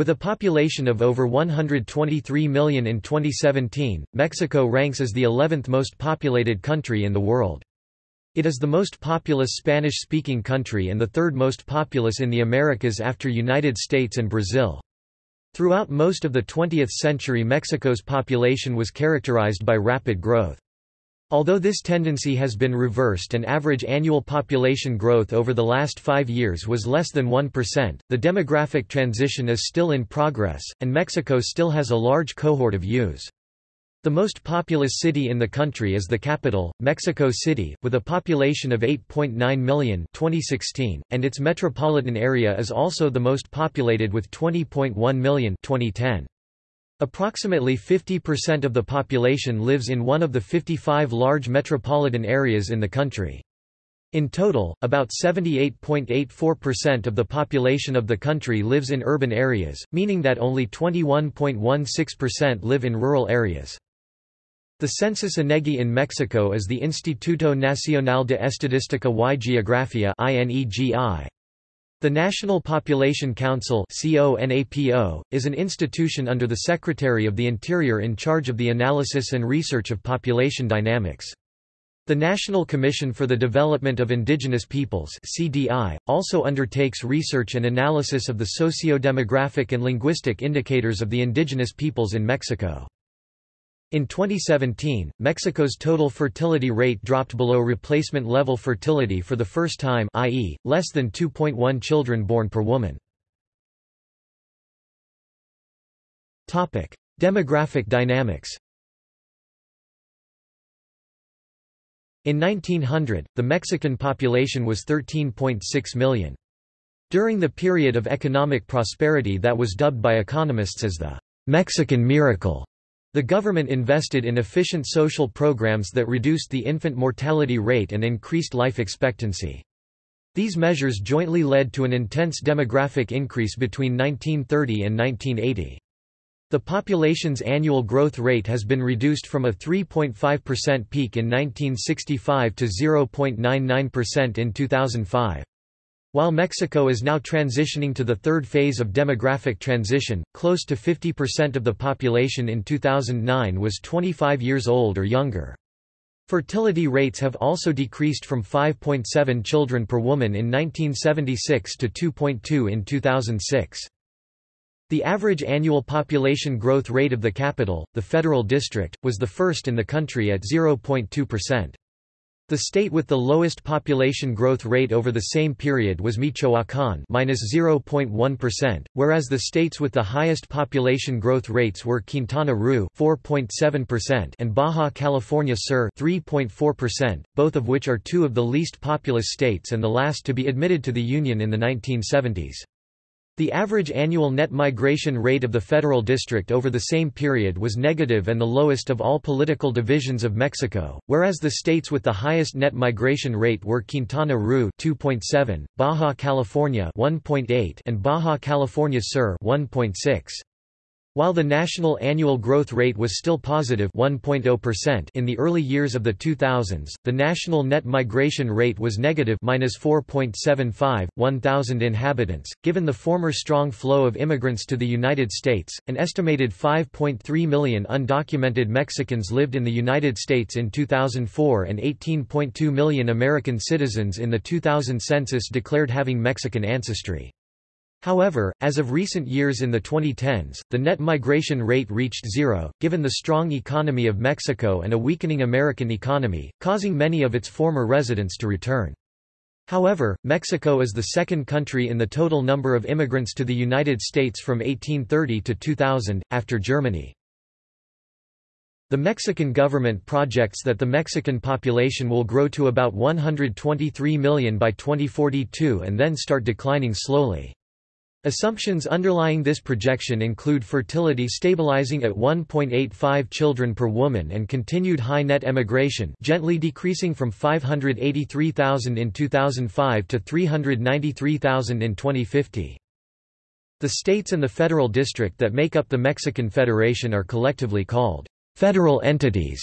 With a population of over 123 million in 2017, Mexico ranks as the 11th most populated country in the world. It is the most populous Spanish-speaking country and the third most populous in the Americas after United States and Brazil. Throughout most of the 20th century Mexico's population was characterized by rapid growth. Although this tendency has been reversed and average annual population growth over the last five years was less than 1%, the demographic transition is still in progress, and Mexico still has a large cohort of youths. The most populous city in the country is the capital, Mexico City, with a population of 8.9 million 2016, and its metropolitan area is also the most populated with 20.1 million 2010. Approximately 50% of the population lives in one of the 55 large metropolitan areas in the country. In total, about 78.84% of the population of the country lives in urban areas, meaning that only 21.16% live in rural areas. The census INEGI in Mexico is the Instituto Nacional de Estadística y Geografía the National Population Council is an institution under the Secretary of the Interior in charge of the analysis and research of population dynamics. The National Commission for the Development of Indigenous Peoples CDI, also undertakes research and analysis of the socio-demographic and linguistic indicators of the indigenous peoples in Mexico. In 2017, Mexico's total fertility rate dropped below replacement level fertility for the first time i.e., less than 2.1 children born per woman. Demographic dynamics In 1900, the Mexican population was 13.6 million. During the period of economic prosperity that was dubbed by economists as the Mexican miracle, the government invested in efficient social programs that reduced the infant mortality rate and increased life expectancy. These measures jointly led to an intense demographic increase between 1930 and 1980. The population's annual growth rate has been reduced from a 3.5% peak in 1965 to 0.99% in 2005. While Mexico is now transitioning to the third phase of demographic transition, close to 50% of the population in 2009 was 25 years old or younger. Fertility rates have also decreased from 5.7 children per woman in 1976 to 2.2 in 2006. The average annual population growth rate of the capital, the Federal District, was the first in the country at 0.2%. The state with the lowest population growth rate over the same period was Michoacán (-0.1%), whereas the states with the highest population growth rates were Quintana Roo (4.7%) and Baja California Sur (3.4%), both of which are two of the least populous states and the last to be admitted to the Union in the 1970s. The average annual net migration rate of the federal district over the same period was negative and the lowest of all political divisions of Mexico, whereas the states with the highest net migration rate were Quintana Roo 2.7, Baja California 1.8 and Baja California Sur 1.6. While the national annual growth rate was still positive 1.0% in the early years of the 2000s, the national net migration rate was negative -4.75 1000 inhabitants. Given the former strong flow of immigrants to the United States, an estimated 5.3 million undocumented Mexicans lived in the United States in 2004 and 18.2 million American citizens in the 2000 census declared having Mexican ancestry. However, as of recent years in the 2010s, the net migration rate reached zero, given the strong economy of Mexico and a weakening American economy, causing many of its former residents to return. However, Mexico is the second country in the total number of immigrants to the United States from 1830 to 2000, after Germany. The Mexican government projects that the Mexican population will grow to about 123 million by 2042 and then start declining slowly. Assumptions underlying this projection include fertility stabilizing at 1.85 children per woman and continued high net emigration gently decreasing from 583,000 in 2005 to 393,000 in 2050. The states and the federal district that make up the Mexican Federation are collectively called federal entities.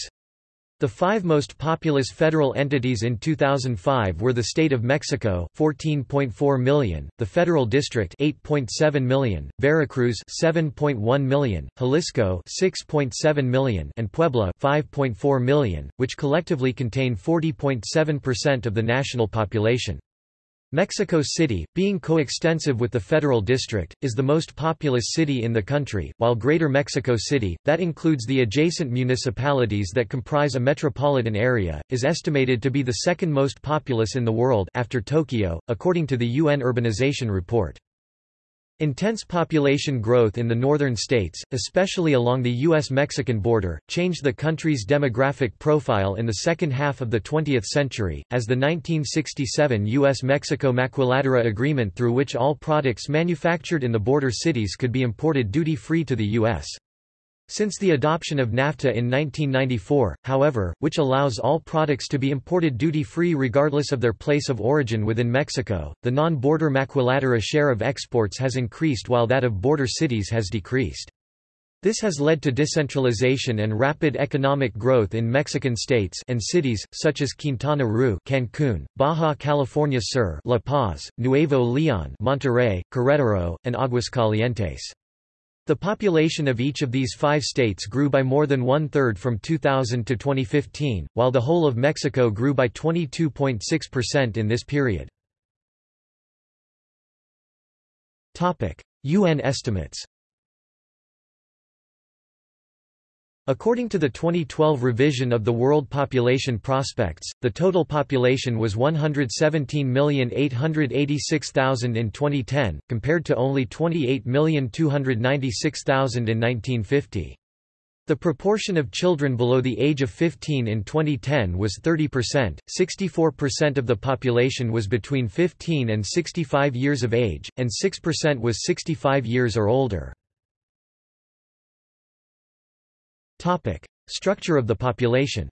The five most populous federal entities in 2005 were the State of Mexico 14.4 million, the Federal District 8.7 million, Veracruz 7.1 million, Jalisco 6.7 million and Puebla 5.4 million, which collectively contain 40.7% of the national population. Mexico City, being coextensive with the Federal District, is the most populous city in the country, while Greater Mexico City, that includes the adjacent municipalities that comprise a metropolitan area, is estimated to be the second most populous in the world after Tokyo, according to the UN Urbanization Report. Intense population growth in the northern states, especially along the U.S.-Mexican border, changed the country's demographic profile in the second half of the 20th century, as the 1967 U.S.-Mexico Maquiladora Agreement through which all products manufactured in the border cities could be imported duty-free to the U.S. Since the adoption of NAFTA in 1994, however, which allows all products to be imported duty-free regardless of their place of origin within Mexico, the non-border maquiladora share of exports has increased while that of border cities has decreased. This has led to decentralization and rapid economic growth in Mexican states and cities, such as Quintana Roo Cancun, Baja California Sur La Paz, Nuevo León Monterrey, Querétaro, and Aguascalientes. The population of each of these five states grew by more than one-third from 2000 to 2015, while the whole of Mexico grew by 22.6% in this period. UN estimates According to the 2012 revision of the World Population Prospects, the total population was 117,886,000 in 2010, compared to only 28,296,000 in 1950. The proportion of children below the age of 15 in 2010 was 30%, 64% of the population was between 15 and 65 years of age, and 6% was 65 years or older. Topic: Structure of the population.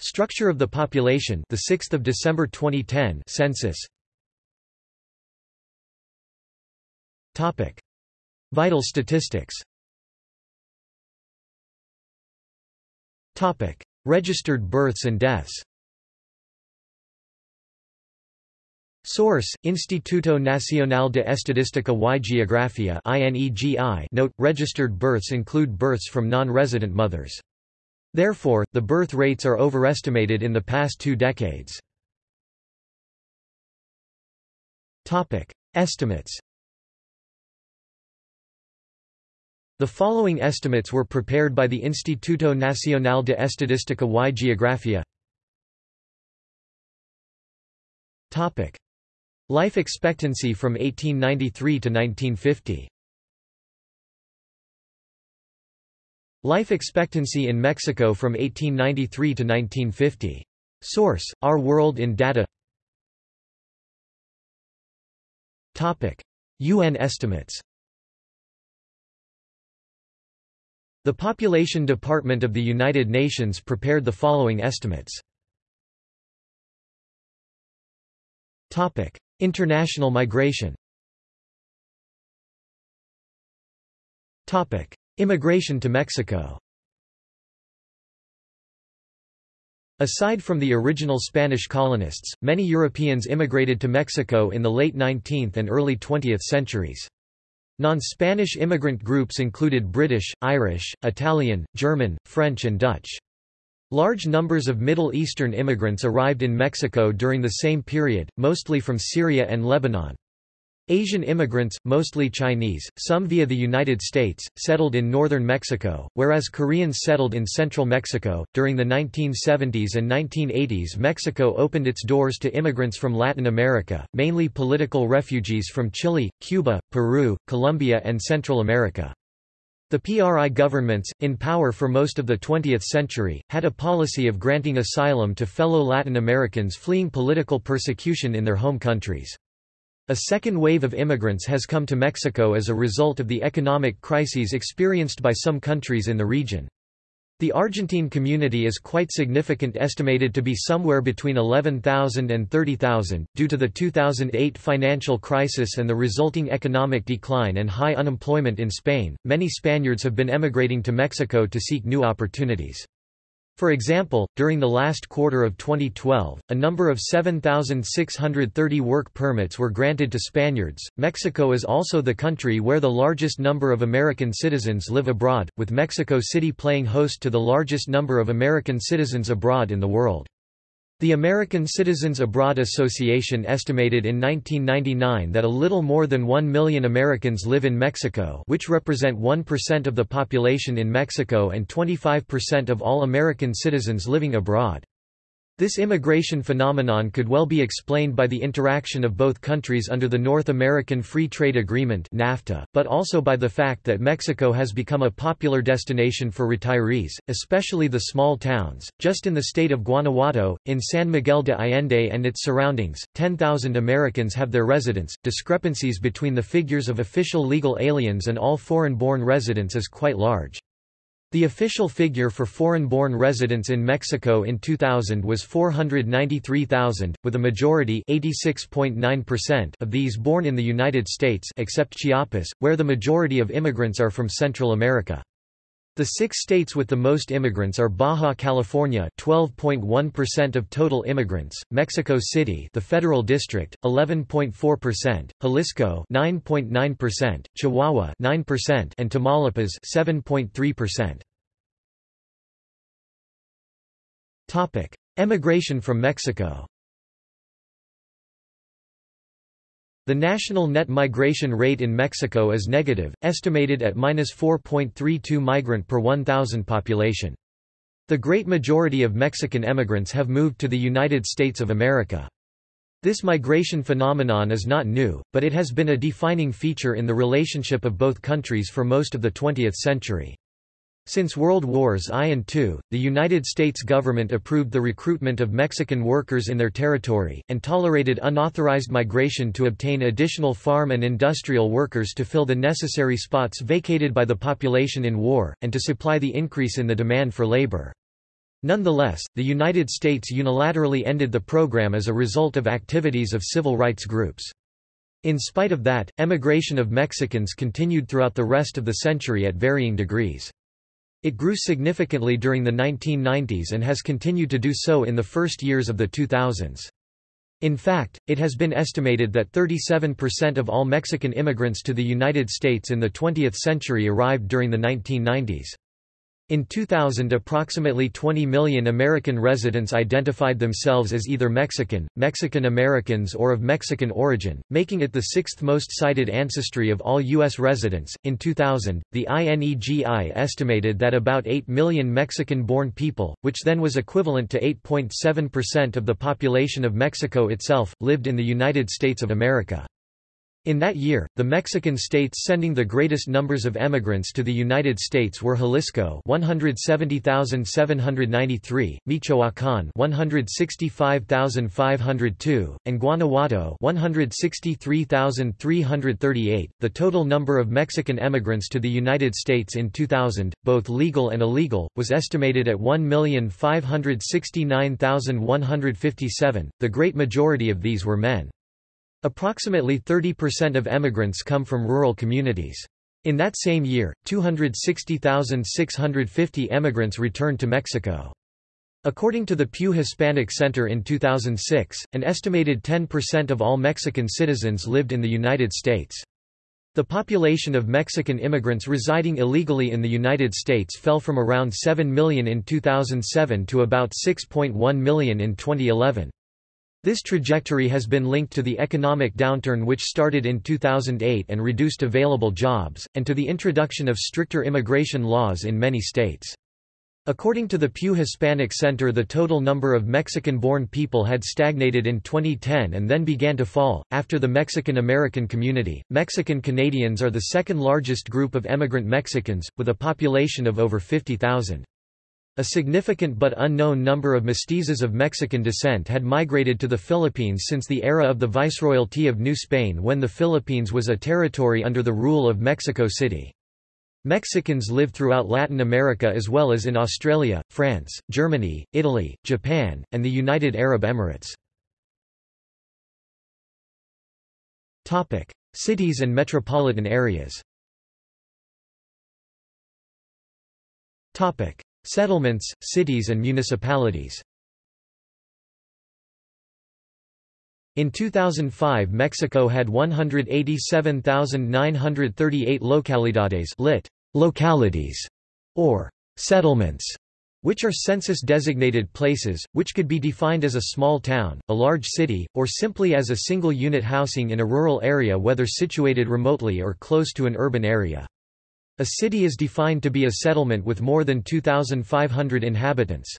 Structure of the population, the 6th of December 2010 census. Topic: Vital statistics. Topic: Registered births and deaths. Source: Instituto Nacional de Estadística y Geografía (INEGI). Note: Registered births include births from non-resident mothers. Therefore, the birth rates are overestimated in the past two decades. Topic: Estimates. The following estimates were prepared by the Instituto Nacional de Estadística y Geografía. Topic: Life expectancy from 1893 to 1950 Life expectancy in Mexico from 1893 to 1950. Source: Our World in Data. Topic: UN estimates. The Population Department of the United Nations prepared the following estimates. International migration Immigration to Mexico Aside from the original Spanish colonists, many Europeans immigrated to Mexico in the late 19th and early 20th centuries. Non-Spanish immigrant groups included British, Irish, Italian, German, French and Dutch. Large numbers of Middle Eastern immigrants arrived in Mexico during the same period, mostly from Syria and Lebanon. Asian immigrants, mostly Chinese, some via the United States, settled in northern Mexico, whereas Koreans settled in central Mexico. During the 1970s and 1980s, Mexico opened its doors to immigrants from Latin America, mainly political refugees from Chile, Cuba, Peru, Colombia, and Central America. The PRI governments, in power for most of the 20th century, had a policy of granting asylum to fellow Latin Americans fleeing political persecution in their home countries. A second wave of immigrants has come to Mexico as a result of the economic crises experienced by some countries in the region. The Argentine community is quite significant estimated to be somewhere between 11,000 and 30,000, due to the 2008 financial crisis and the resulting economic decline and high unemployment in Spain. Many Spaniards have been emigrating to Mexico to seek new opportunities. For example, during the last quarter of 2012, a number of 7,630 work permits were granted to Spaniards. Mexico is also the country where the largest number of American citizens live abroad, with Mexico City playing host to the largest number of American citizens abroad in the world. The American Citizens Abroad Association estimated in 1999 that a little more than 1 million Americans live in Mexico which represent 1% of the population in Mexico and 25% of all American citizens living abroad. This immigration phenomenon could well be explained by the interaction of both countries under the North American Free Trade Agreement NAFTA, but also by the fact that Mexico has become a popular destination for retirees, especially the small towns. Just in the state of Guanajuato, in San Miguel de Allende and its surroundings, 10,000 Americans have their residence. Discrepancies between the figures of official legal aliens and all foreign-born residents is quite large. The official figure for foreign-born residents in Mexico in 2000 was 493,000, with a majority of these born in the United States except Chiapas, where the majority of immigrants are from Central America. The six states with the most immigrants are Baja California 12.1% of total immigrants, Mexico City the Federal District 11.4%, Jalisco 9.9%, Chihuahua 9% and Tamaulipas 7.3%. Topic: Emigration from Mexico. The national net migration rate in Mexico is negative, estimated at -4.32 migrant per 1,000 population. The great majority of Mexican emigrants have moved to the United States of America. This migration phenomenon is not new, but it has been a defining feature in the relationship of both countries for most of the 20th century. Since World Wars I and II, the United States government approved the recruitment of Mexican workers in their territory, and tolerated unauthorized migration to obtain additional farm and industrial workers to fill the necessary spots vacated by the population in war, and to supply the increase in the demand for labor. Nonetheless, the United States unilaterally ended the program as a result of activities of civil rights groups. In spite of that, emigration of Mexicans continued throughout the rest of the century at varying degrees. It grew significantly during the 1990s and has continued to do so in the first years of the 2000s. In fact, it has been estimated that 37% of all Mexican immigrants to the United States in the 20th century arrived during the 1990s. In 2000 approximately 20 million American residents identified themselves as either Mexican, Mexican Americans or of Mexican origin, making it the sixth most cited ancestry of all U.S. residents. In 2000, the INEGI estimated that about 8 million Mexican-born people, which then was equivalent to 8.7% of the population of Mexico itself, lived in the United States of America. In that year, the Mexican states sending the greatest numbers of emigrants to the United States were Jalisco 170,793, Michoacán 165,502, and Guanajuato 163,338. The total number of Mexican emigrants to the United States in 2000, both legal and illegal, was estimated at 1,569,157. The great majority of these were men. Approximately 30% of emigrants come from rural communities. In that same year, 260,650 emigrants returned to Mexico. According to the Pew Hispanic Center in 2006, an estimated 10% of all Mexican citizens lived in the United States. The population of Mexican immigrants residing illegally in the United States fell from around 7 million in 2007 to about 6.1 million in 2011. This trajectory has been linked to the economic downturn which started in 2008 and reduced available jobs, and to the introduction of stricter immigration laws in many states. According to the Pew Hispanic Center the total number of Mexican-born people had stagnated in 2010 and then began to fall. After the Mexican-American community, Mexican Canadians are the second largest group of emigrant Mexicans, with a population of over 50,000. A significant but unknown number of mestizos of Mexican descent had migrated to the Philippines since the era of the Viceroyalty of New Spain when the Philippines was a territory under the rule of Mexico City. Mexicans live throughout Latin America as well as in Australia, France, Germany, Italy, Japan, and the United Arab Emirates. Cities and metropolitan areas Settlements, cities and municipalities In 2005 Mexico had 187,938 localidades lit. localities, or settlements, which are census-designated places, which could be defined as a small town, a large city, or simply as a single unit housing in a rural area whether situated remotely or close to an urban area. A city is defined to be a settlement with more than 2,500 inhabitants.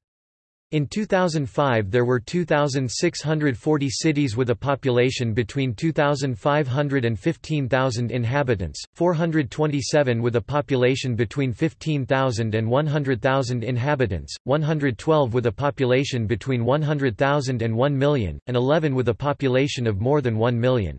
In 2005 there were 2,640 cities with a population between 2,500 and 15,000 inhabitants, 427 with a population between 15,000 and 100,000 inhabitants, 112 with a population between 100,000 and 1 million, and 11 with a population of more than 1 million.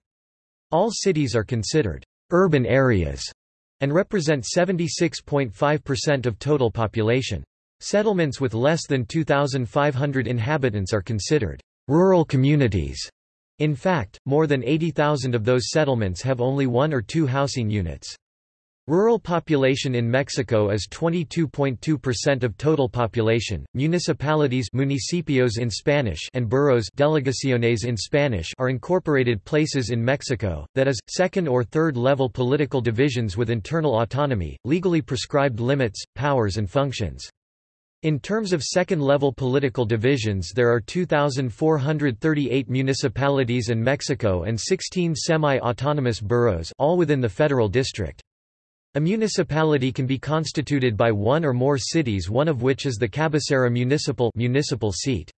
All cities are considered urban areas and represent 76.5% of total population. Settlements with less than 2,500 inhabitants are considered rural communities. In fact, more than 80,000 of those settlements have only one or two housing units. Rural population in Mexico is 22.2% of total population. Municipalities municipios in Spanish and boroughs delegaciones in Spanish are incorporated places in Mexico, that is, second or third level political divisions with internal autonomy, legally prescribed limits, powers and functions. In terms of second-level political divisions there are 2,438 municipalities in Mexico and 16 semi-autonomous boroughs all within the federal district. A municipality can be constituted by one or more cities one of which is the cabecera municipal, municipal seat.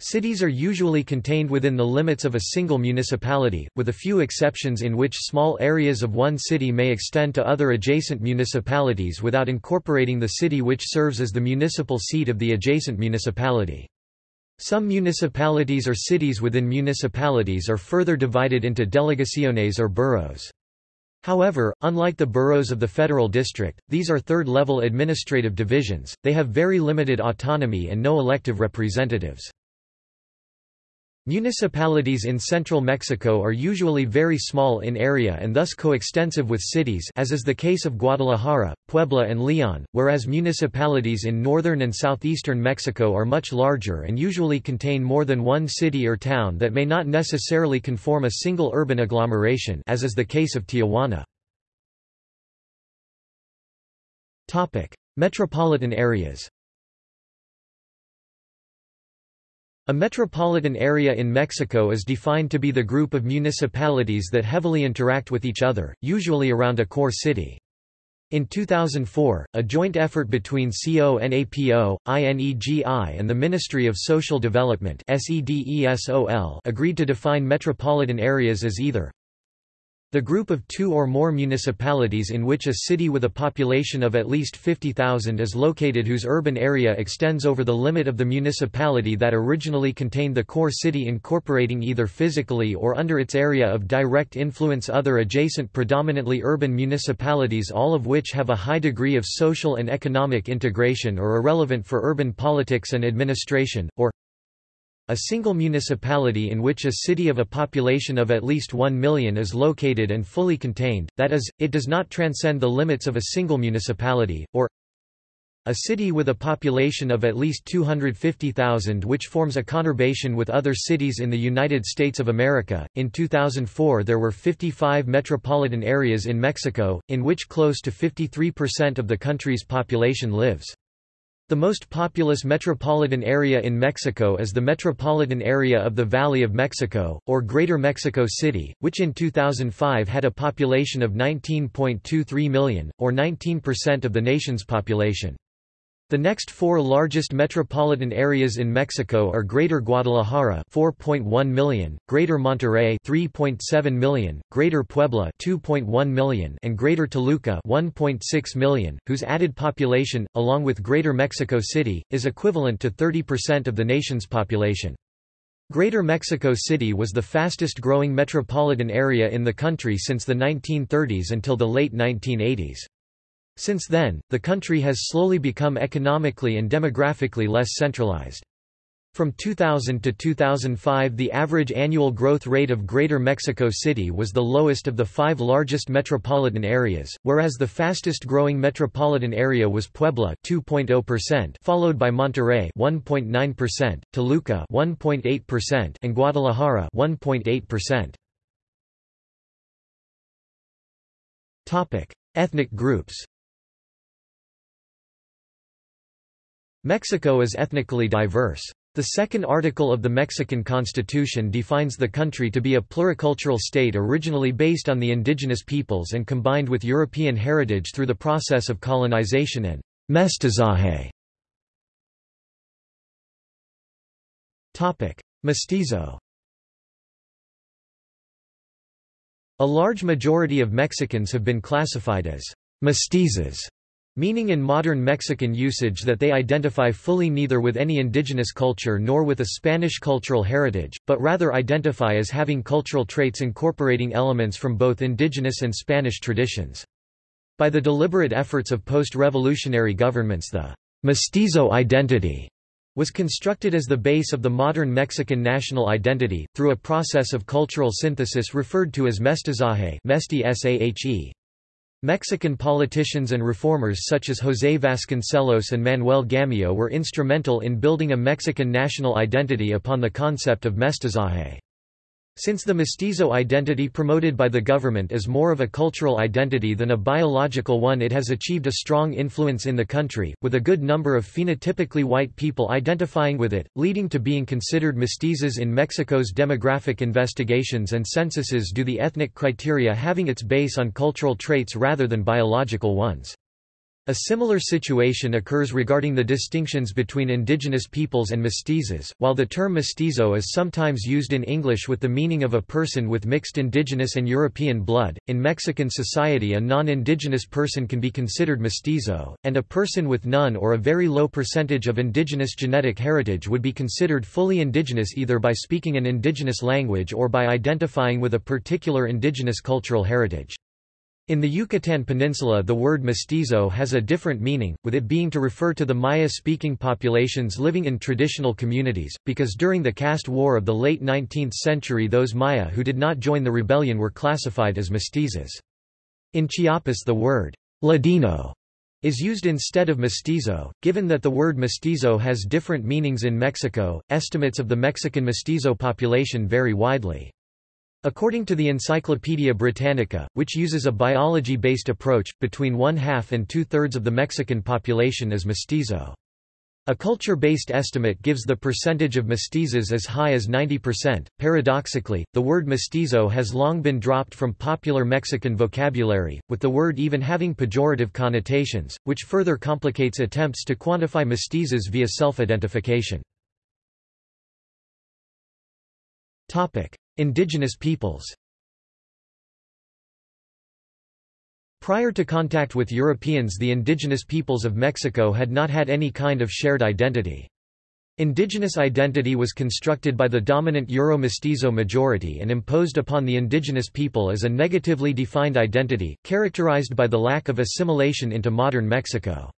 Cities are usually contained within the limits of a single municipality, with a few exceptions in which small areas of one city may extend to other adjacent municipalities without incorporating the city which serves as the municipal seat of the adjacent municipality. Some municipalities or cities within municipalities are further divided into delegaciones or boroughs. However, unlike the boroughs of the federal district, these are third-level administrative divisions, they have very limited autonomy and no elective representatives. Municipalities in central Mexico are usually very small in area and thus coextensive with cities as is the case of Guadalajara, Puebla and Leon, whereas municipalities in northern and southeastern Mexico are much larger and usually contain more than one city or town that may not necessarily conform a single urban agglomeration as is the case of Tijuana. Metropolitan areas A metropolitan area in Mexico is defined to be the group of municipalities that heavily interact with each other, usually around a core city. In 2004, a joint effort between CONAPO, INEGI and the Ministry of Social Development agreed to define metropolitan areas as either the group of two or more municipalities in which a city with a population of at least 50,000 is located whose urban area extends over the limit of the municipality that originally contained the core city incorporating either physically or under its area of direct influence other adjacent predominantly urban municipalities all of which have a high degree of social and economic integration or are relevant for urban politics and administration, or a single municipality in which a city of a population of at least 1 million is located and fully contained, that is, it does not transcend the limits of a single municipality, or a city with a population of at least 250,000 which forms a conurbation with other cities in the United States of America. In 2004 there were 55 metropolitan areas in Mexico, in which close to 53% of the country's population lives. The most populous metropolitan area in Mexico is the metropolitan area of the Valley of Mexico, or Greater Mexico City, which in 2005 had a population of 19.23 million, or 19% of the nation's population. The next four largest metropolitan areas in Mexico are Greater Guadalajara 4.1 million, Greater Monterrey 3.7 million, Greater Puebla 2.1 million and Greater Toluca 1.6 million, whose added population, along with Greater Mexico City, is equivalent to 30% of the nation's population. Greater Mexico City was the fastest growing metropolitan area in the country since the 1930s until the late 1980s. Since then, the country has slowly become economically and demographically less centralized. From 2000 to 2005 the average annual growth rate of Greater Mexico City was the lowest of the five largest metropolitan areas, whereas the fastest growing metropolitan area was Puebla 2.0%, followed by Monterrey 1.9%, Toluca 1.8%, and Guadalajara 1.8%. Topic: Ethnic groups. Mexico is ethnically diverse. The second article of the Mexican Constitution defines the country to be a pluricultural state originally based on the indigenous peoples and combined with European heritage through the process of colonization and mestizaje. Mestizo A large majority of Mexicans have been classified as mestizos meaning in modern Mexican usage that they identify fully neither with any indigenous culture nor with a Spanish cultural heritage, but rather identify as having cultural traits incorporating elements from both indigenous and Spanish traditions. By the deliberate efforts of post-revolutionary governments the mestizo identity was constructed as the base of the modern Mexican national identity, through a process of cultural synthesis referred to as mestizaje Mexican politicians and reformers such as José Vasconcelos and Manuel Gamio were instrumental in building a Mexican national identity upon the concept of mestizaje. Since the mestizo identity promoted by the government is more of a cultural identity than a biological one it has achieved a strong influence in the country, with a good number of phenotypically white people identifying with it, leading to being considered mestizos in Mexico's demographic investigations and censuses do the ethnic criteria having its base on cultural traits rather than biological ones. A similar situation occurs regarding the distinctions between indigenous peoples and mestizos. While the term mestizo is sometimes used in English with the meaning of a person with mixed indigenous and European blood, in Mexican society a non-indigenous person can be considered mestizo, and a person with none or a very low percentage of indigenous genetic heritage would be considered fully indigenous either by speaking an indigenous language or by identifying with a particular indigenous cultural heritage. In the Yucatan Peninsula the word mestizo has a different meaning, with it being to refer to the Maya-speaking populations living in traditional communities, because during the caste war of the late 19th century those Maya who did not join the rebellion were classified as mestizos. In Chiapas the word Ladino is used instead of mestizo. Given that the word mestizo has different meanings in Mexico, estimates of the Mexican mestizo population vary widely. According to the Encyclopaedia Britannica, which uses a biology-based approach, between one-half and two-thirds of the Mexican population is mestizo. A culture-based estimate gives the percentage of mestizos as high as 90%. Paradoxically, the word mestizo has long been dropped from popular Mexican vocabulary, with the word even having pejorative connotations, which further complicates attempts to quantify mestizos via self-identification. Topic: Indigenous peoples Prior to contact with Europeans the indigenous peoples of Mexico had not had any kind of shared identity. Indigenous identity was constructed by the dominant Euro-Mestizo majority and imposed upon the indigenous people as a negatively defined identity, characterized by the lack of assimilation into modern Mexico.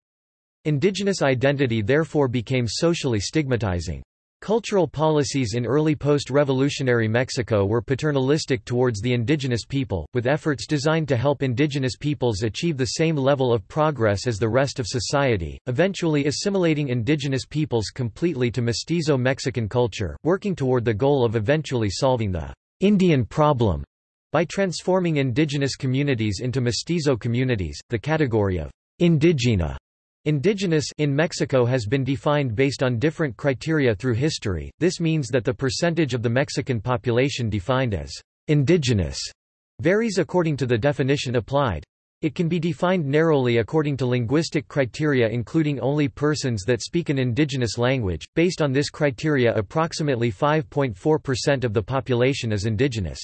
Indigenous identity therefore became socially stigmatizing. Cultural policies in early post-revolutionary Mexico were paternalistic towards the indigenous people, with efforts designed to help indigenous peoples achieve the same level of progress as the rest of society, eventually assimilating indigenous peoples completely to mestizo Mexican culture, working toward the goal of eventually solving the Indian problem by transforming indigenous communities into mestizo communities. The category of indigena Indigenous in Mexico has been defined based on different criteria through history, this means that the percentage of the Mexican population defined as indigenous varies according to the definition applied. It can be defined narrowly according to linguistic criteria including only persons that speak an indigenous language. Based on this criteria approximately 5.4% of the population is indigenous.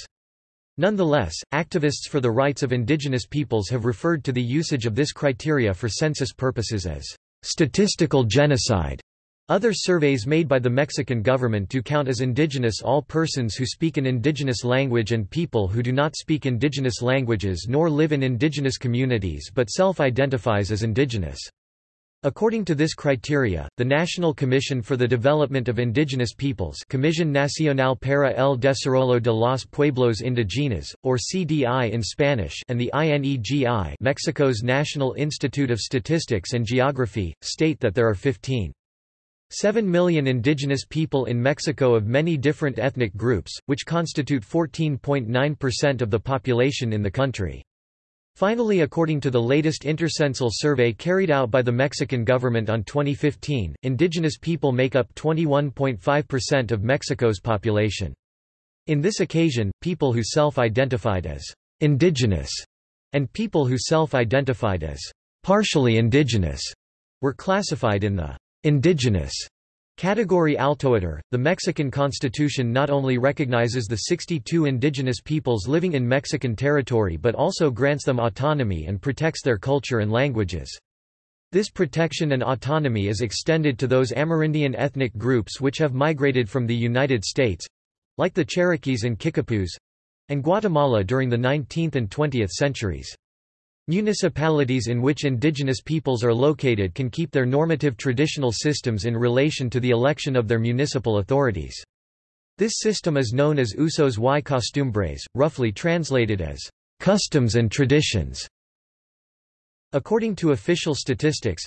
Nonetheless, activists for the rights of indigenous peoples have referred to the usage of this criteria for census purposes as statistical genocide. Other surveys made by the Mexican government do count as indigenous all persons who speak an indigenous language and people who do not speak indigenous languages nor live in indigenous communities but self-identifies as indigenous. According to this criteria, the National Commission for the Development of Indigenous Peoples Comisión Nacional para el Desarrollo de los Pueblos Indígenas, or CDI in Spanish and the INEGI Mexico's National Institute of Statistics and Geography, state that there are 15 7 million indigenous people in Mexico of many different ethnic groups, which constitute 14.9% of the population in the country. Finally according to the latest intercensal survey carried out by the Mexican government on 2015, indigenous people make up 21.5% of Mexico's population. In this occasion, people who self-identified as indigenous and people who self-identified as partially indigenous were classified in the Indigenous Category Altoitor, the Mexican constitution not only recognizes the 62 indigenous peoples living in Mexican territory but also grants them autonomy and protects their culture and languages. This protection and autonomy is extended to those Amerindian ethnic groups which have migrated from the United States—like the Cherokees and Kickapoos—and Guatemala during the 19th and 20th centuries. Municipalities in which indigenous peoples are located can keep their normative traditional systems in relation to the election of their municipal authorities. This system is known as usos y costumbres, roughly translated as customs and traditions. According to official statistics,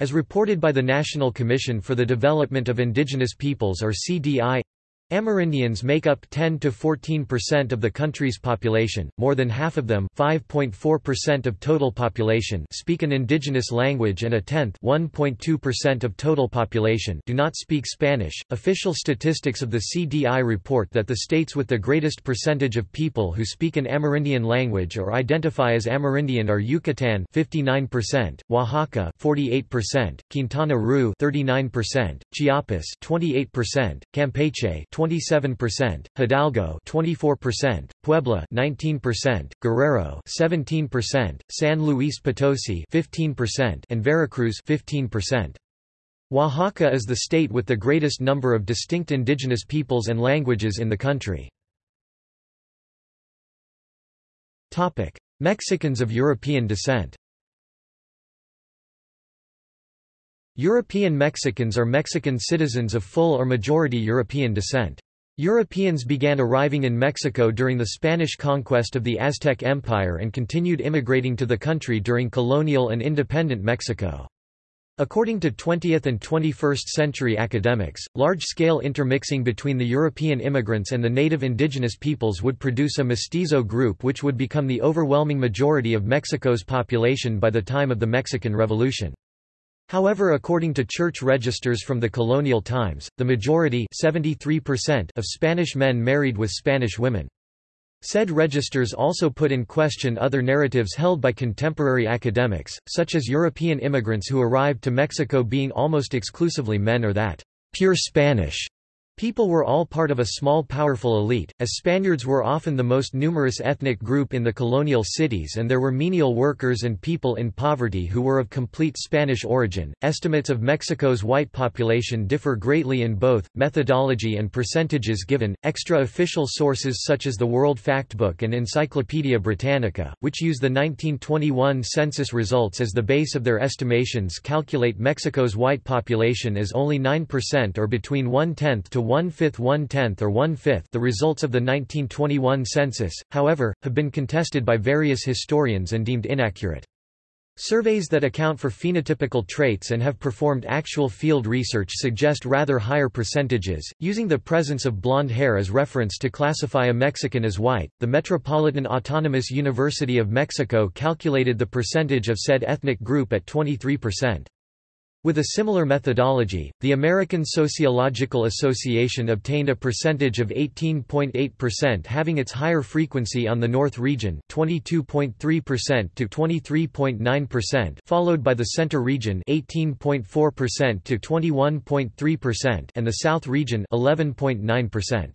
as reported by the National Commission for the Development of Indigenous Peoples or CDI, Amerindians make up 10 to 14% of the country's population. More than half of them, 5.4% of total population, speak an indigenous language and a tenth, 1.2% of total population, do not speak Spanish. Official statistics of the CDI report that the states with the greatest percentage of people who speak an Amerindian language or identify as Amerindian are Yucatan 59%, Oaxaca 48%, Quintana Roo 39%, Chiapas 28%, Campeche 27%, Hidalgo 24%, Puebla 19%, Guerrero 17%, San Luis Potosi 15%, and Veracruz 15%. Oaxaca is the state with the greatest number of distinct indigenous peoples and languages in the country. Mexicans of European descent. European Mexicans are Mexican citizens of full or majority European descent. Europeans began arriving in Mexico during the Spanish conquest of the Aztec Empire and continued immigrating to the country during colonial and independent Mexico. According to 20th and 21st century academics, large-scale intermixing between the European immigrants and the native indigenous peoples would produce a mestizo group which would become the overwhelming majority of Mexico's population by the time of the Mexican Revolution. However according to church registers from the colonial times, the majority 73% of Spanish men married with Spanish women. Said registers also put in question other narratives held by contemporary academics, such as European immigrants who arrived to Mexico being almost exclusively men or that pure Spanish People were all part of a small powerful elite, as Spaniards were often the most numerous ethnic group in the colonial cities and there were menial workers and people in poverty who were of complete Spanish origin. Estimates of Mexico's white population differ greatly in both methodology and percentages given. Extra official sources such as the World Factbook and Encyclopaedia Britannica, which use the 1921 census results as the base of their estimations, calculate Mexico's white population as only 9% or between one-tenth to one-fifth one-tenth or one-fifth the results of the 1921 census, however, have been contested by various historians and deemed inaccurate. Surveys that account for phenotypical traits and have performed actual field research suggest rather higher percentages. Using the presence of blonde hair as reference to classify a Mexican as white, the Metropolitan Autonomous University of Mexico calculated the percentage of said ethnic group at 23%. With a similar methodology, the American Sociological Association obtained a percentage of 18.8% having its higher frequency on the North region 22.3% to 23.9% followed by the Center region 18.4% to 21.3% and the South region 11.9%.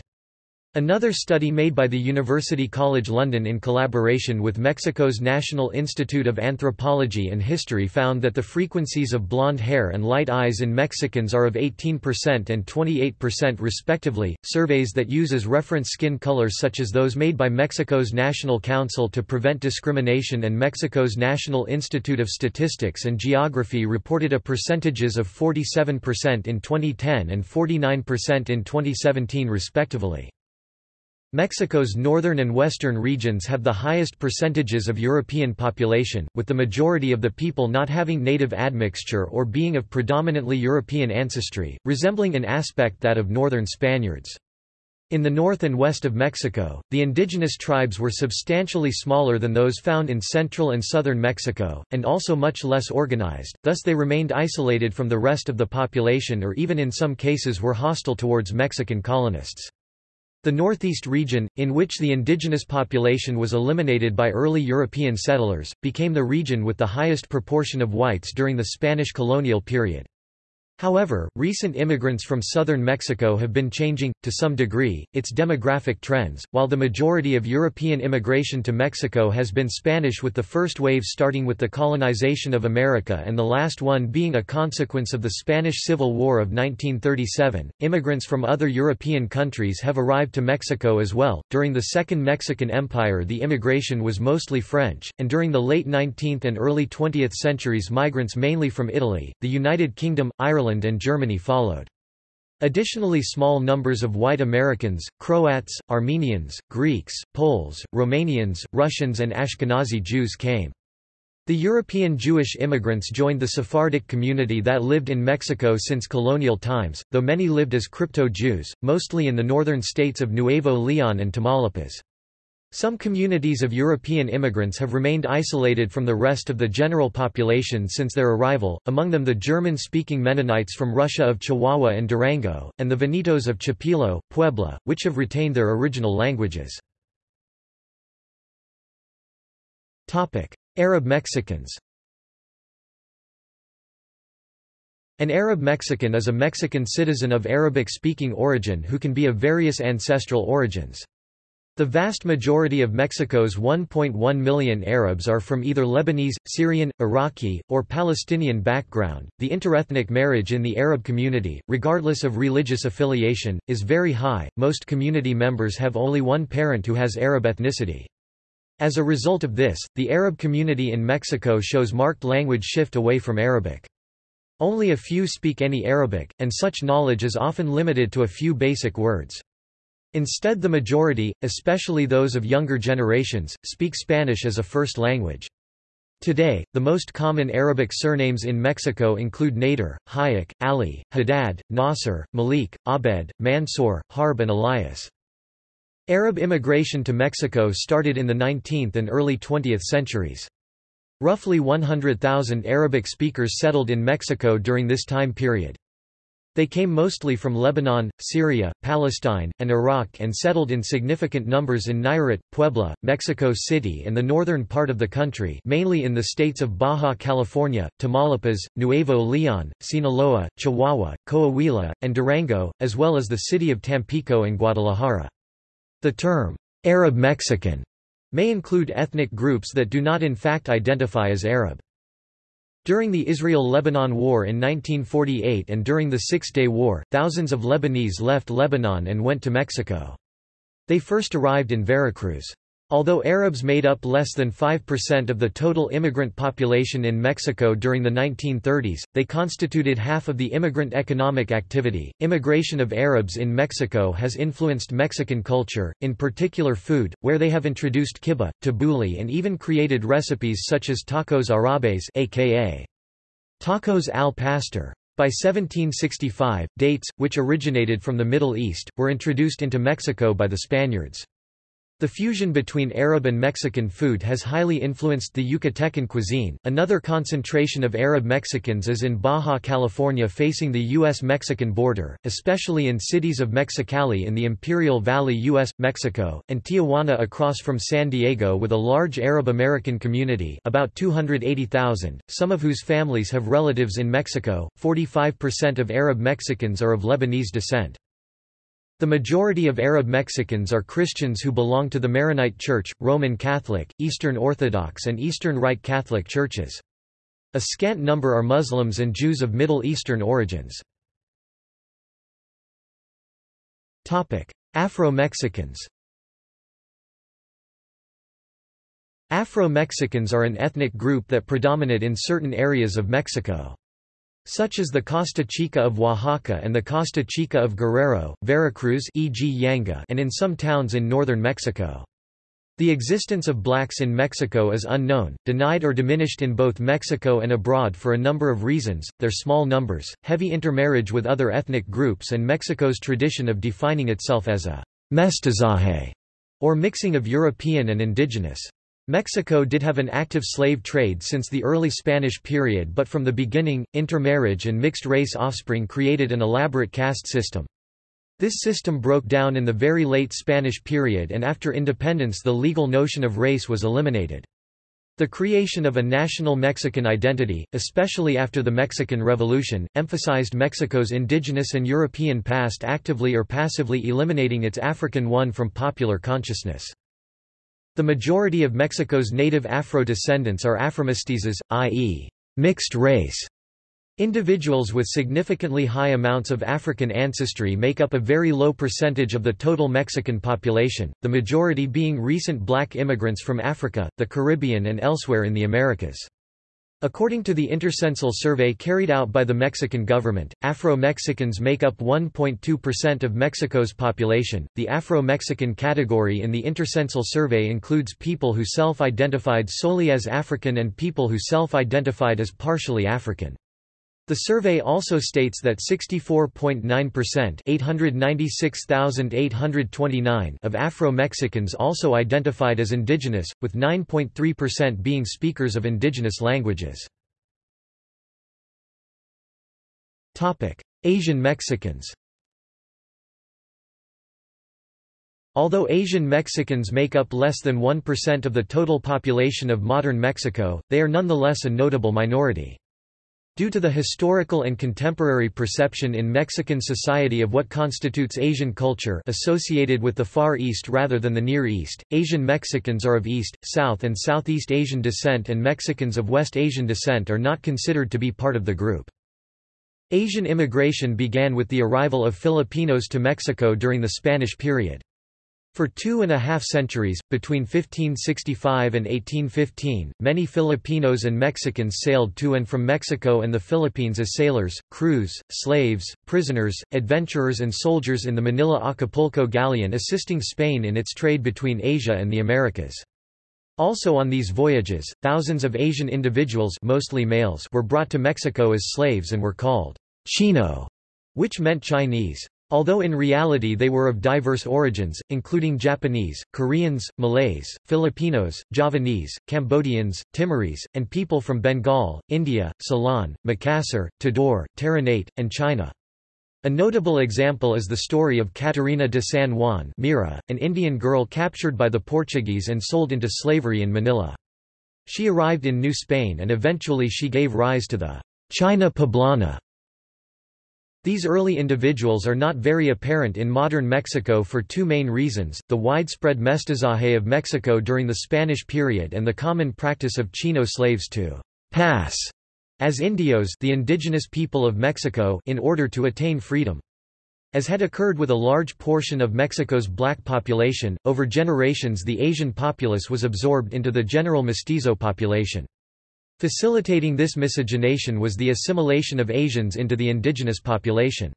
Another study made by the University College London in collaboration with Mexico's National Institute of Anthropology and History found that the frequencies of blonde hair and light eyes in Mexicans are of 18% and 28% respectively. Surveys that use as reference skin colors such as those made by Mexico's National Council to Prevent Discrimination and Mexico's National Institute of Statistics and Geography reported a percentages of 47% in 2010 and 49% in 2017 respectively. Mexico's northern and western regions have the highest percentages of European population, with the majority of the people not having native admixture or being of predominantly European ancestry, resembling in aspect that of northern Spaniards. In the north and west of Mexico, the indigenous tribes were substantially smaller than those found in central and southern Mexico, and also much less organized, thus they remained isolated from the rest of the population or even in some cases were hostile towards Mexican colonists. The Northeast region, in which the indigenous population was eliminated by early European settlers, became the region with the highest proportion of whites during the Spanish colonial period. However, recent immigrants from southern Mexico have been changing, to some degree, its demographic trends, while the majority of European immigration to Mexico has been Spanish with the first wave starting with the colonization of America and the last one being a consequence of the Spanish Civil War of 1937. Immigrants from other European countries have arrived to Mexico as well. During the Second Mexican Empire the immigration was mostly French, and during the late 19th and early 20th centuries migrants mainly from Italy, the United Kingdom, Ireland Ireland and Germany followed. Additionally small numbers of white Americans, Croats, Armenians, Greeks, Poles, Romanians, Russians and Ashkenazi Jews came. The European Jewish immigrants joined the Sephardic community that lived in Mexico since colonial times, though many lived as crypto-Jews, mostly in the northern states of Nuevo León and Tamaulipas. Some communities of European immigrants have remained isolated from the rest of the general population since their arrival, among them the German-speaking Mennonites from Russia of Chihuahua and Durango, and the Venetos of Chipilo, Puebla, which have retained their original languages. Arab Mexicans An Arab Mexican is a Mexican citizen of Arabic-speaking origin who can be of various ancestral origins. The vast majority of Mexico's 1.1 million Arabs are from either Lebanese, Syrian, Iraqi, or Palestinian background. The interethnic marriage in the Arab community, regardless of religious affiliation, is very high. Most community members have only one parent who has Arab ethnicity. As a result of this, the Arab community in Mexico shows marked language shift away from Arabic. Only a few speak any Arabic, and such knowledge is often limited to a few basic words. Instead the majority, especially those of younger generations, speak Spanish as a first language. Today, the most common Arabic surnames in Mexico include Nader, Hayek, Ali, Haddad, Nasser, Malik, Abed, Mansour, Harb and Elias. Arab immigration to Mexico started in the 19th and early 20th centuries. Roughly 100,000 Arabic speakers settled in Mexico during this time period. They came mostly from Lebanon, Syria, Palestine, and Iraq and settled in significant numbers in Nayarit, Puebla, Mexico City and the northern part of the country mainly in the states of Baja California, Tamaulipas, Nuevo León, Sinaloa, Chihuahua, Coahuila, and Durango, as well as the city of Tampico and Guadalajara. The term, Arab Mexican, may include ethnic groups that do not in fact identify as Arab. During the Israel-Lebanon War in 1948 and during the Six-Day War, thousands of Lebanese left Lebanon and went to Mexico. They first arrived in Veracruz. Although Arabs made up less than 5% of the total immigrant population in Mexico during the 1930s, they constituted half of the immigrant economic activity. Immigration of Arabs in Mexico has influenced Mexican culture, in particular food, where they have introduced kibbeh, tabbouleh, and even created recipes such as tacos árabes, aka tacos al pastor. By 1765, dates, which originated from the Middle East, were introduced into Mexico by the Spaniards. The fusion between Arab and Mexican food has highly influenced the Yucatecan cuisine. Another concentration of Arab Mexicans is in Baja California facing the U.S.-Mexican border, especially in cities of Mexicali in the Imperial Valley U.S. Mexico, and Tijuana across from San Diego with a large Arab American community about 280,000, some of whose families have relatives in Mexico. 45% of Arab Mexicans are of Lebanese descent. The majority of Arab Mexicans are Christians who belong to the Maronite Church, Roman Catholic, Eastern Orthodox and Eastern Rite Catholic churches. A scant number are Muslims and Jews of Middle Eastern origins. Afro-Mexicans Afro-Mexicans are an ethnic group that predominate in certain areas of Mexico. Such as the Costa Chica of Oaxaca and the Costa Chica of Guerrero, Veracruz e.g. Yanga and in some towns in northern Mexico. The existence of blacks in Mexico is unknown, denied or diminished in both Mexico and abroad for a number of reasons, their small numbers, heavy intermarriage with other ethnic groups and Mexico's tradition of defining itself as a mestizaje, or mixing of European and indigenous. Mexico did have an active slave trade since the early Spanish period but from the beginning, intermarriage and mixed-race offspring created an elaborate caste system. This system broke down in the very late Spanish period and after independence the legal notion of race was eliminated. The creation of a national Mexican identity, especially after the Mexican Revolution, emphasized Mexico's indigenous and European past actively or passively eliminating its African one from popular consciousness. The majority of Mexico's native Afro-descendants are Afromestizos, i.e., mixed race. Individuals with significantly high amounts of African ancestry make up a very low percentage of the total Mexican population, the majority being recent black immigrants from Africa, the Caribbean and elsewhere in the Americas. According to the Intercensal survey carried out by the Mexican government, Afro-Mexicans make up 1.2% of Mexico's population. The Afro-Mexican category in the Intercensal survey includes people who self-identified solely as African and people who self-identified as partially African. The survey also states that 64.9% 896,829 of Afro-Mexicans also identified as indigenous, with 9.3% being speakers of indigenous languages. Asian Mexicans Although Asian Mexicans make up less than 1% of the total population of modern Mexico, they are nonetheless a notable minority. Due to the historical and contemporary perception in Mexican society of what constitutes Asian culture associated with the Far East rather than the Near East, Asian Mexicans are of East, South and Southeast Asian descent and Mexicans of West Asian descent are not considered to be part of the group. Asian immigration began with the arrival of Filipinos to Mexico during the Spanish period. For two and a half centuries, between 1565 and 1815, many Filipinos and Mexicans sailed to and from Mexico and the Philippines as sailors, crews, slaves, prisoners, adventurers and soldiers in the Manila-Acapulco galleon assisting Spain in its trade between Asia and the Americas. Also on these voyages, thousands of Asian individuals mostly males were brought to Mexico as slaves and were called Chino, which meant Chinese. Although in reality they were of diverse origins, including Japanese, Koreans, Malays, Filipinos, Javanese, Cambodians, Timorese, and people from Bengal, India, Ceylon, Makassar, Tidore, Ternate, and China. A notable example is the story of Catarina de San Juan Mira, an Indian girl captured by the Portuguese and sold into slavery in Manila. She arrived in New Spain and eventually she gave rise to the China Poblana these early individuals are not very apparent in modern Mexico for two main reasons, the widespread mestizaje of Mexico during the Spanish period and the common practice of Chino slaves to pass as indios the indigenous people of Mexico in order to attain freedom. As had occurred with a large portion of Mexico's black population, over generations the Asian populace was absorbed into the general mestizo population. Facilitating this miscegenation was the assimilation of Asians into the indigenous population.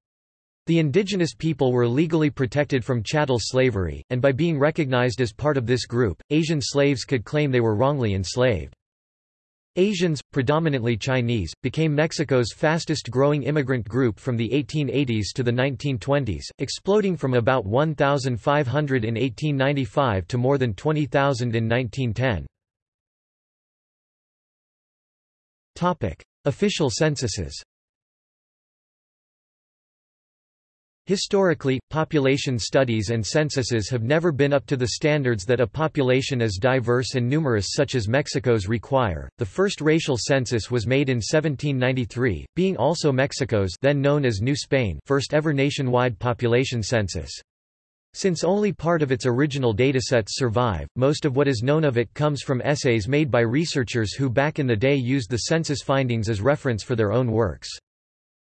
The indigenous people were legally protected from chattel slavery, and by being recognized as part of this group, Asian slaves could claim they were wrongly enslaved. Asians, predominantly Chinese, became Mexico's fastest growing immigrant group from the 1880s to the 1920s, exploding from about 1,500 in 1895 to more than 20,000 in 1910. Official censuses Historically, population studies and censuses have never been up to the standards that a population as diverse and numerous such as Mexico's require. The first racial census was made in 1793, being also Mexico's then known as New Spain first ever nationwide population census. Since only part of its original datasets survive, most of what is known of it comes from essays made by researchers who back in the day used the census findings as reference for their own works.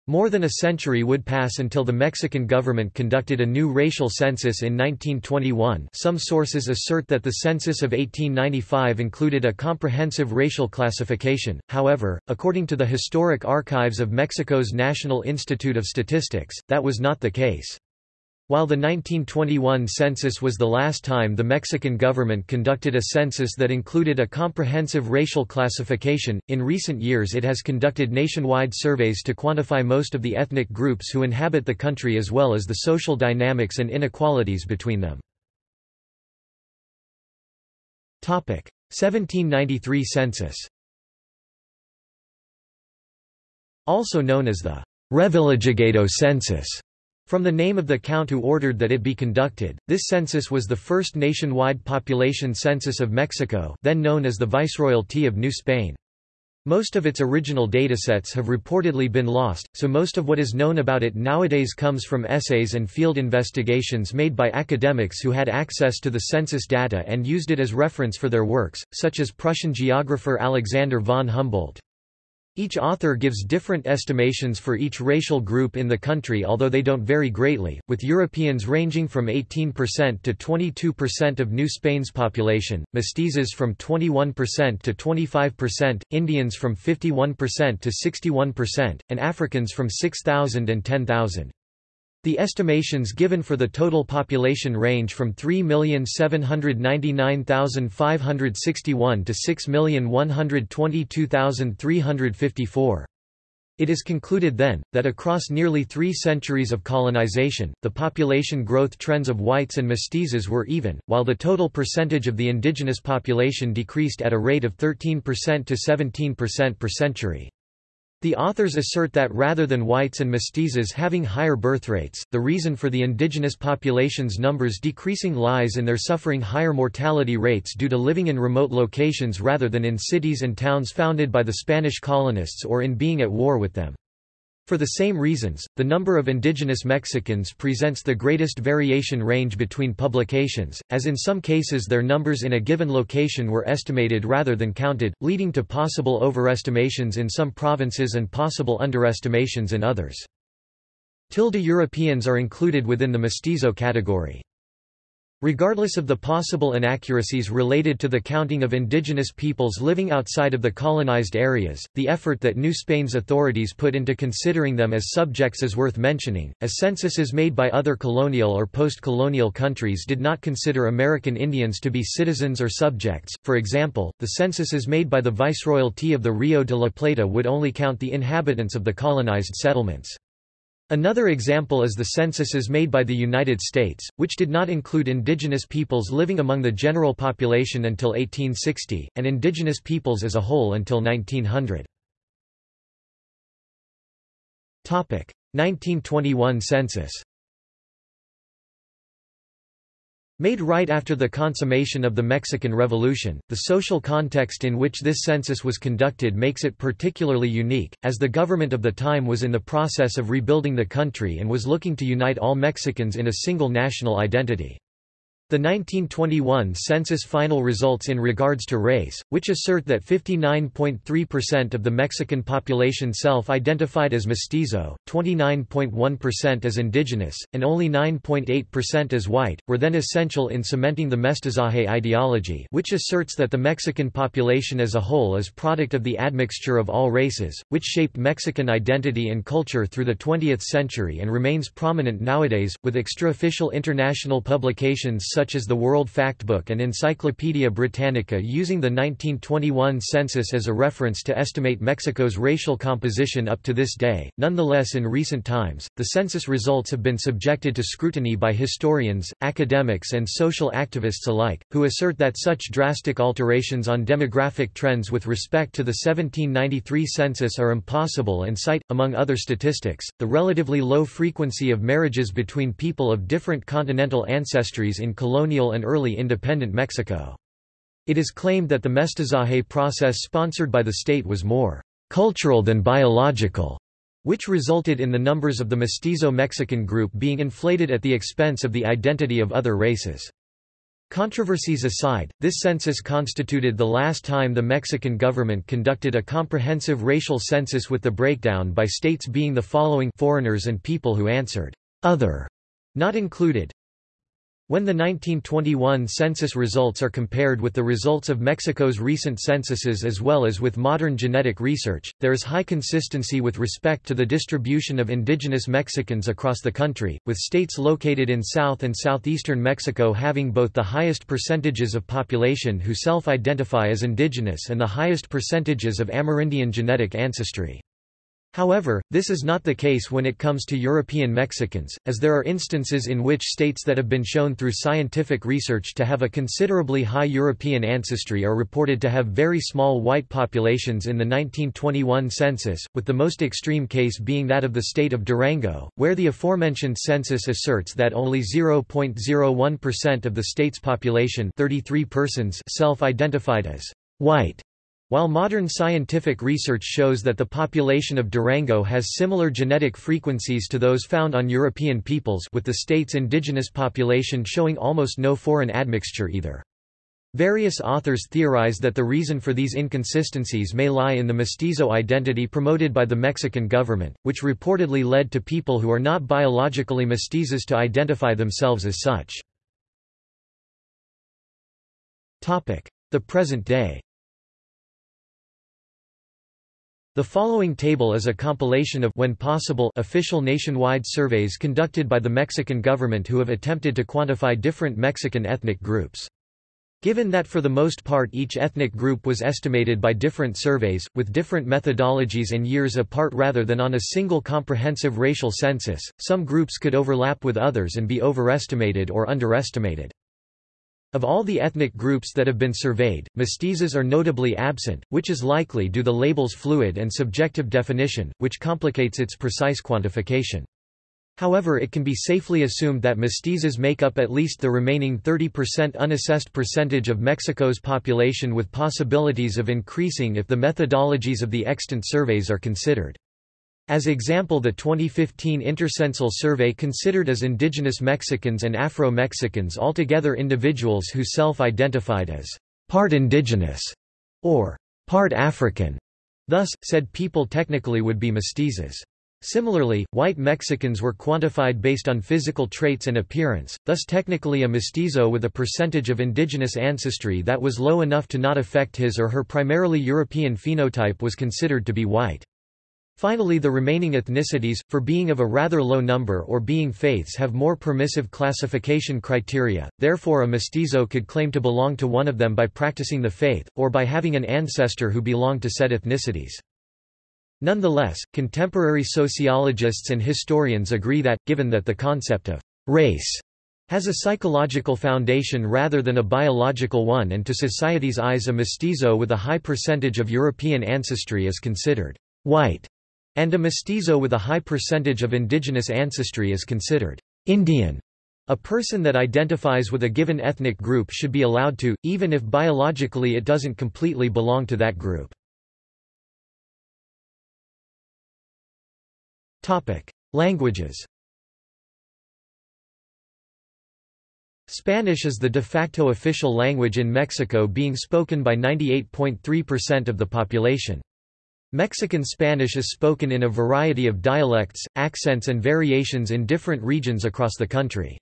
More than a century would pass until the Mexican government conducted a new racial census in 1921 some sources assert that the census of 1895 included a comprehensive racial classification, however, according to the Historic Archives of Mexico's National Institute of Statistics, that was not the case. While the 1921 census was the last time the Mexican government conducted a census that included a comprehensive racial classification, in recent years it has conducted nationwide surveys to quantify most of the ethnic groups who inhabit the country as well as the social dynamics and inequalities between them. 1793 census Also known as the Revillagigedo census from the name of the count who ordered that it be conducted, this census was the first nationwide population census of Mexico then known as the Viceroyalty of New Spain. Most of its original datasets have reportedly been lost, so most of what is known about it nowadays comes from essays and field investigations made by academics who had access to the census data and used it as reference for their works, such as Prussian geographer Alexander von Humboldt. Each author gives different estimations for each racial group in the country although they don't vary greatly, with Europeans ranging from 18% to 22% of New Spain's population, mestizos from 21% to 25%, Indians from 51% to 61%, and Africans from 6,000 and 10,000. The estimations given for the total population range from 3,799,561 to 6,122,354. It is concluded then, that across nearly three centuries of colonization, the population growth trends of whites and mestizos were even, while the total percentage of the indigenous population decreased at a rate of 13% to 17% per century. The authors assert that rather than whites and mestizos having higher birth rates, the reason for the indigenous population's numbers decreasing lies in their suffering higher mortality rates due to living in remote locations rather than in cities and towns founded by the Spanish colonists or in being at war with them. For the same reasons, the number of indigenous Mexicans presents the greatest variation range between publications, as in some cases their numbers in a given location were estimated rather than counted, leading to possible overestimations in some provinces and possible underestimations in others. Tilde Europeans are included within the mestizo category. Regardless of the possible inaccuracies related to the counting of indigenous peoples living outside of the colonized areas, the effort that New Spain's authorities put into considering them as subjects is worth mentioning, as censuses made by other colonial or post-colonial countries did not consider American Indians to be citizens or subjects, for example, the censuses made by the Viceroyalty of the Rio de la Plata would only count the inhabitants of the colonized settlements. Another example is the censuses made by the United States, which did not include indigenous peoples living among the general population until 1860, and indigenous peoples as a whole until 1900. 1921 census Made right after the consummation of the Mexican Revolution, the social context in which this census was conducted makes it particularly unique, as the government of the time was in the process of rebuilding the country and was looking to unite all Mexicans in a single national identity. The 1921 census final results in regards to race, which assert that 59.3% of the Mexican population self-identified as mestizo, 29.1% as indigenous, and only 9.8% as white, were then essential in cementing the mestizaje ideology which asserts that the Mexican population as a whole is product of the admixture of all races, which shaped Mexican identity and culture through the 20th century and remains prominent nowadays, with extraofficial international publications such as the World Factbook and Encyclopaedia Britannica using the 1921 census as a reference to estimate Mexico's racial composition up to this day. Nonetheless, in recent times, the census results have been subjected to scrutiny by historians, academics, and social activists alike, who assert that such drastic alterations on demographic trends with respect to the 1793 census are impossible and cite, among other statistics, the relatively low frequency of marriages between people of different continental ancestries in colonial and early independent Mexico. It is claimed that the mestizaje process sponsored by the state was more cultural than biological, which resulted in the numbers of the mestizo Mexican group being inflated at the expense of the identity of other races. Controversies aside, this census constituted the last time the Mexican government conducted a comprehensive racial census with the breakdown by states being the following foreigners and people who answered, other, not included, when the 1921 census results are compared with the results of Mexico's recent censuses as well as with modern genetic research, there is high consistency with respect to the distribution of indigenous Mexicans across the country, with states located in south and southeastern Mexico having both the highest percentages of population who self-identify as indigenous and the highest percentages of Amerindian genetic ancestry. However, this is not the case when it comes to European Mexicans, as there are instances in which states that have been shown through scientific research to have a considerably high European ancestry are reported to have very small white populations in the 1921 census, with the most extreme case being that of the state of Durango, where the aforementioned census asserts that only 0.01% of the state's population 33 persons self-identified as white. While modern scientific research shows that the population of Durango has similar genetic frequencies to those found on European peoples with the state's indigenous population showing almost no foreign admixture either. Various authors theorize that the reason for these inconsistencies may lie in the mestizo identity promoted by the Mexican government, which reportedly led to people who are not biologically mestizos to identify themselves as such. The present day The following table is a compilation of when possible official nationwide surveys conducted by the Mexican government who have attempted to quantify different Mexican ethnic groups. Given that for the most part each ethnic group was estimated by different surveys, with different methodologies and years apart rather than on a single comprehensive racial census, some groups could overlap with others and be overestimated or underestimated. Of all the ethnic groups that have been surveyed, mestizos are notably absent, which is likely due to the label's fluid and subjective definition, which complicates its precise quantification. However it can be safely assumed that mestizos make up at least the remaining 30% unassessed percentage of Mexico's population with possibilities of increasing if the methodologies of the extant surveys are considered. As example the 2015 Intercensal survey considered as indigenous Mexicans and Afro-Mexicans altogether individuals who self-identified as part indigenous or part African. Thus, said people technically would be mestizos. Similarly, white Mexicans were quantified based on physical traits and appearance, thus technically a mestizo with a percentage of indigenous ancestry that was low enough to not affect his or her primarily European phenotype was considered to be white. Finally the remaining ethnicities, for being of a rather low number or being faiths have more permissive classification criteria, therefore a mestizo could claim to belong to one of them by practicing the faith, or by having an ancestor who belonged to said ethnicities. Nonetheless, contemporary sociologists and historians agree that, given that the concept of race has a psychological foundation rather than a biological one and to society's eyes a mestizo with a high percentage of European ancestry is considered white and a mestizo with a high percentage of indigenous ancestry is considered Indian. A person that identifies with a given ethnic group should be allowed to, even if biologically it doesn't completely belong to that group. Languages Spanish is the de facto official language in Mexico being spoken by 98.3% of the population. Mexican Spanish is spoken in a variety of dialects, accents and variations in different regions across the country.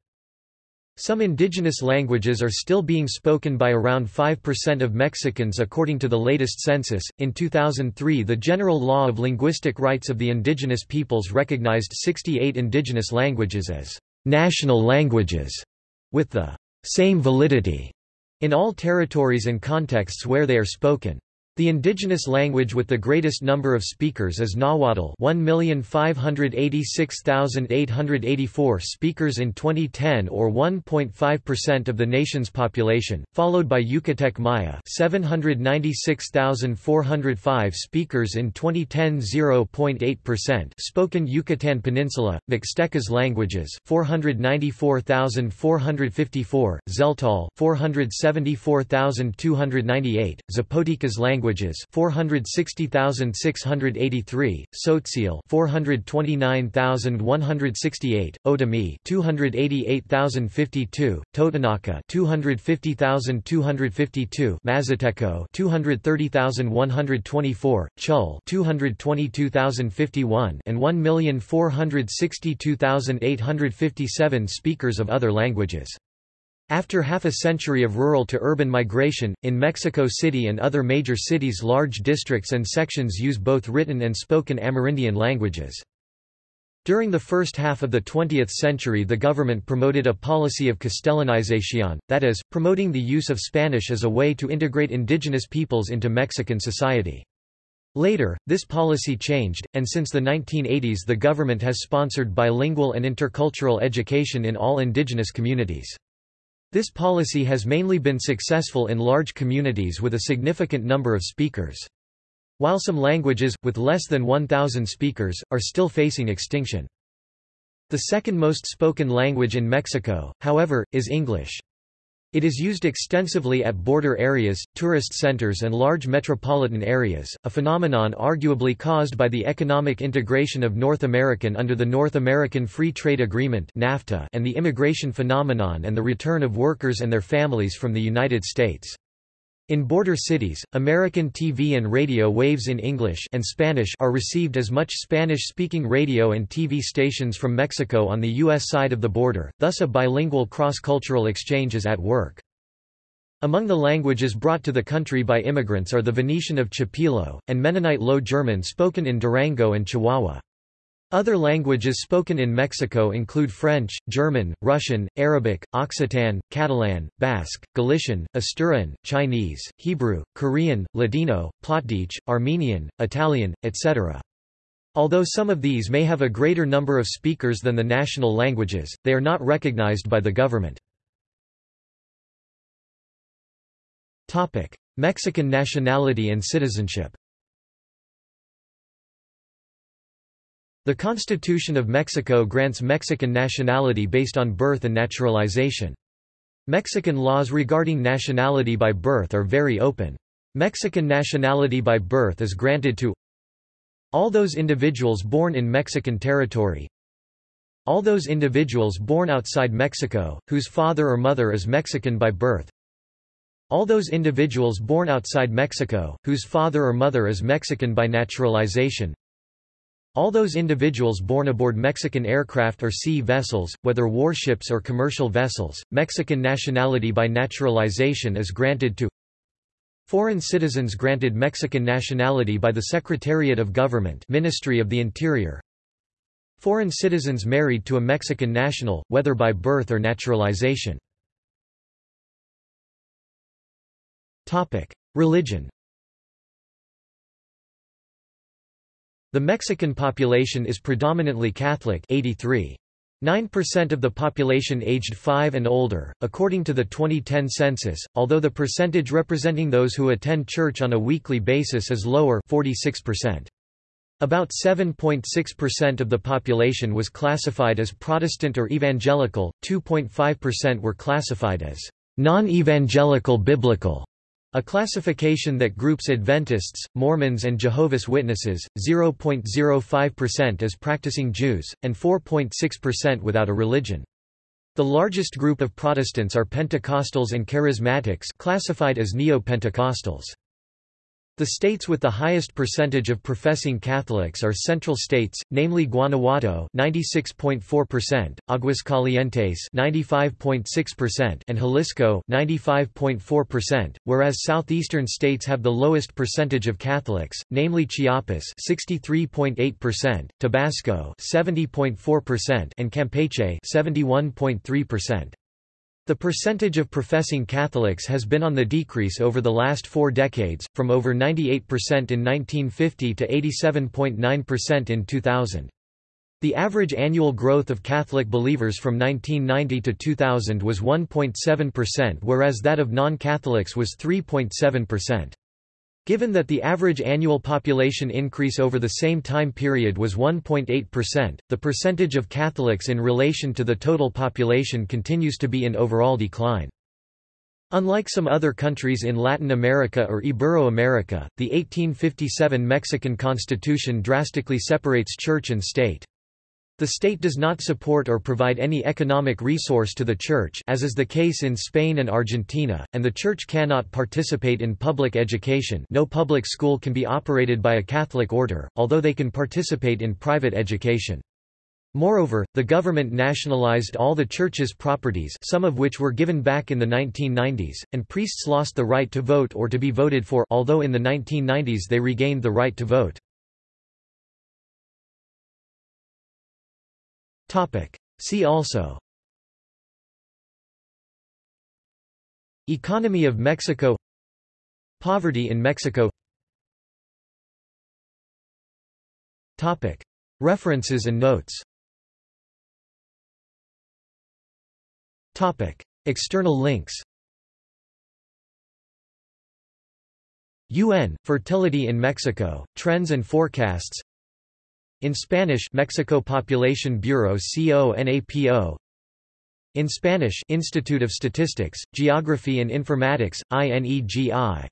Some indigenous languages are still being spoken by around 5% of Mexicans according to the latest census. In 2003, the General Law of Linguistic Rights of the Indigenous Peoples recognized 68 indigenous languages as national languages with the same validity in all territories and contexts where they are spoken. The indigenous language with the greatest number of speakers is Nahuatl 1,586,884 speakers in 2010 or 1.5% of the nation's population, followed by Yucatec Maya 796,405 speakers in 2010 0.8% spoken Yucatan Peninsula, Mixtecas languages 494,454, Tzeltal 474,298, Zapotecas language languages 460,683, Tzotzil 429,168, Otomi 288,052, Totonaca 250,252, Mazatelco 230,124, Chol 222,051 and 1,462,857 speakers of other languages. After half a century of rural to urban migration, in Mexico City and other major cities large districts and sections use both written and spoken Amerindian languages. During the first half of the 20th century the government promoted a policy of castellanization, that is, promoting the use of Spanish as a way to integrate indigenous peoples into Mexican society. Later, this policy changed, and since the 1980s the government has sponsored bilingual and intercultural education in all indigenous communities. This policy has mainly been successful in large communities with a significant number of speakers. While some languages, with less than 1,000 speakers, are still facing extinction. The second most spoken language in Mexico, however, is English. It is used extensively at border areas, tourist centers and large metropolitan areas, a phenomenon arguably caused by the economic integration of North American under the North American Free Trade Agreement NAFTA and the immigration phenomenon and the return of workers and their families from the United States. In border cities, American TV and radio waves in English and Spanish are received as much Spanish-speaking radio and TV stations from Mexico on the U.S. side of the border, thus a bilingual cross-cultural exchange is at work. Among the languages brought to the country by immigrants are the Venetian of Chipilo, and Mennonite Low German spoken in Durango and Chihuahua. Other languages spoken in Mexico include French, German, Russian, Arabic, Occitan, Catalan, Basque, Galician, Asturian, Chinese, Hebrew, Korean, Ladino, Plautdietsch, Armenian, Italian, etc. Although some of these may have a greater number of speakers than the national languages, they are not recognized by the government. Mexican nationality and citizenship The Constitution of Mexico grants Mexican nationality based on birth and naturalization. Mexican laws regarding nationality by birth are very open. Mexican nationality by birth is granted to all those individuals born in Mexican territory, all those individuals born outside Mexico, whose father or mother is Mexican by birth, all those individuals born outside Mexico, whose father or mother is Mexican by naturalization, all those individuals born aboard Mexican aircraft or sea vessels, whether warships or commercial vessels, Mexican nationality by naturalization is granted to Foreign citizens granted Mexican nationality by the Secretariat of Government Ministry of the Interior. Foreign citizens married to a Mexican national, whether by birth or naturalization. Religion The Mexican population is predominantly Catholic 83. 9% of the population aged 5 and older, according to the 2010 census, although the percentage representing those who attend church on a weekly basis is lower 46%. About 7.6% of the population was classified as Protestant or Evangelical, 2.5% were classified as non-evangelical biblical, a classification that groups Adventists, Mormons and Jehovah's Witnesses, 0.05% as practicing Jews, and 4.6% without a religion. The largest group of Protestants are Pentecostals and Charismatics classified as Neo-Pentecostals. The states with the highest percentage of professing Catholics are central states, namely Guanajuato 96.4%, Aguascalientes 95.6% and Jalisco 95.4%, whereas southeastern states have the lowest percentage of Catholics, namely Chiapas 63.8%, Tabasco 70.4% and Campeche 71.3%. The percentage of professing Catholics has been on the decrease over the last four decades, from over 98% in 1950 to 87.9% in 2000. The average annual growth of Catholic believers from 1990 to 2000 was 1.7% whereas that of non-Catholics was 3.7%. Given that the average annual population increase over the same time period was 1.8%, the percentage of Catholics in relation to the total population continues to be in overall decline. Unlike some other countries in Latin America or Ibero-America, the 1857 Mexican constitution drastically separates church and state. The state does not support or provide any economic resource to the church as is the case in Spain and Argentina, and the church cannot participate in public education no public school can be operated by a Catholic order, although they can participate in private education. Moreover, the government nationalized all the church's properties some of which were given back in the 1990s, and priests lost the right to vote or to be voted for although in the 1990s they regained the right to vote. See also. Economy of Mexico. Poverty in Mexico. Topic. References and notes. Topic. External links. UN, Fertility in Mexico, Trends and Forecasts In Spanish Mexico Population Bureau CONAPO In Spanish Institute of Statistics, Geography and Informatics, INEGI